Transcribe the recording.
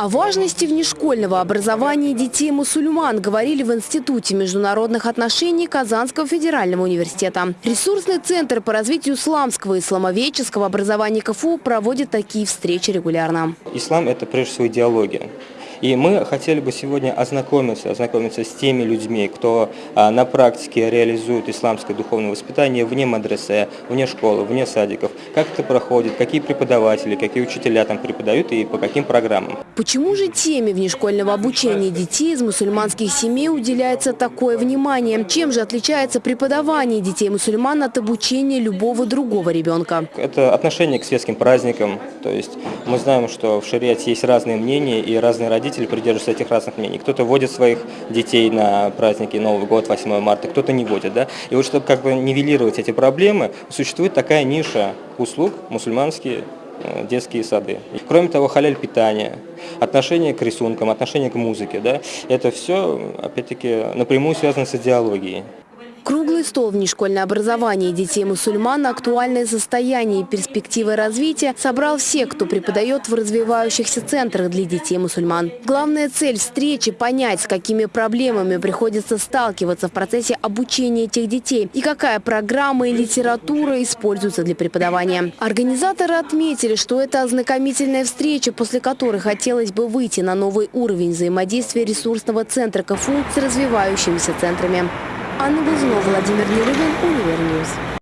О важности внешкольного образования детей-мусульман говорили в Институте международных отношений Казанского федерального университета. Ресурсный центр по развитию исламского и исламоведческого образования КФУ проводит такие встречи регулярно. Ислам – это прежде всего идеология. И мы хотели бы сегодня ознакомиться, ознакомиться с теми людьми, кто а, на практике реализует исламское духовное воспитание вне мадресе, вне школы, вне садиков. Как это проходит, какие преподаватели, какие учителя там преподают и по каким программам. Почему же теме внешкольного обучения детей из мусульманских семей уделяется такое внимание? Чем же отличается преподавание детей-мусульман от обучения любого другого ребенка? Это отношение к светским праздникам. То есть мы знаем, что в шариате есть разные мнения и разные родители родители придерживаются этих разных мнений. Кто-то водит своих детей на праздники Новый год, 8 марта, кто-то не водит. Да? И вот чтобы как бы нивелировать эти проблемы, существует такая ниша услуг мусульманские э, детские сады. Кроме того, халяль питания, отношение к рисункам, отношение к музыке, да, это все, опять-таки, напрямую связано с идеологией. Круглый стол «Внешкольное образование детей-мусульман. Актуальное состояние и перспективы развития» собрал всех, кто преподает в развивающихся центрах для детей-мусульман. Главная цель встречи – понять, с какими проблемами приходится сталкиваться в процессе обучения этих детей и какая программа и литература используются для преподавания. Организаторы отметили, что это ознакомительная встреча, после которой хотелось бы выйти на новый уровень взаимодействия ресурсного центра КФУ с развивающимися центрами. Анна Бузунова, Владимир Нерубин, Универньюз.